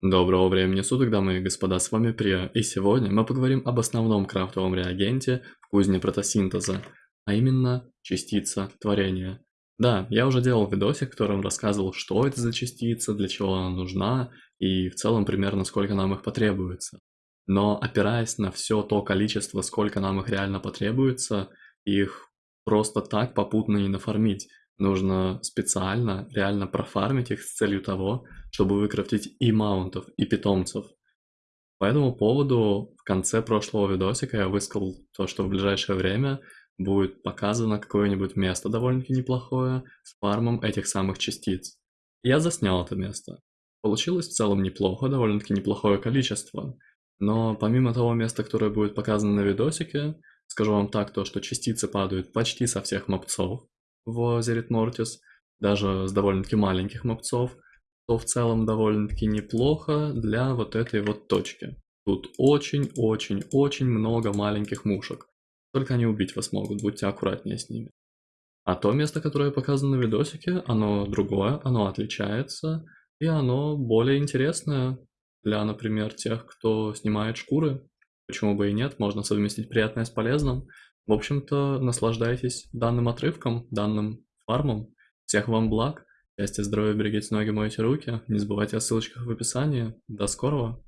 Доброго времени суток, дамы и господа, с вами Прия, и сегодня мы поговорим об основном крафтовом реагенте в кузне протосинтеза, а именно частица творения. Да, я уже делал видосик, в котором рассказывал, что это за частица, для чего она нужна, и в целом примерно сколько нам их потребуется. Но опираясь на все то количество, сколько нам их реально потребуется, их просто так попутно не нафармить. Нужно специально, реально профармить их с целью того, чтобы выкрафтить и маунтов, и питомцев. По этому поводу в конце прошлого видосика я высказал то, что в ближайшее время будет показано какое-нибудь место довольно-таки неплохое с фармом этих самых частиц. Я заснял это место. Получилось в целом неплохо, довольно-таки неплохое количество. Но помимо того места, которое будет показано на видосике, скажу вам так, то, что частицы падают почти со всех мопцов, в Зерит Мортис, даже с довольно-таки маленьких мопцов, то в целом довольно-таки неплохо для вот этой вот точки. Тут очень-очень-очень много маленьких мушек. Только они убить вас могут, будьте аккуратнее с ними. А то место, которое показано на видосике, оно другое, оно отличается, и оно более интересное для, например, тех, кто снимает шкуры. Почему бы и нет, можно совместить приятное с полезным. В общем-то, наслаждайтесь данным отрывком, данным фармом. Всех вам благ. Счастья, здоровья, берегите ноги, мойте руки. Не забывайте о ссылочках в описании. До скорого!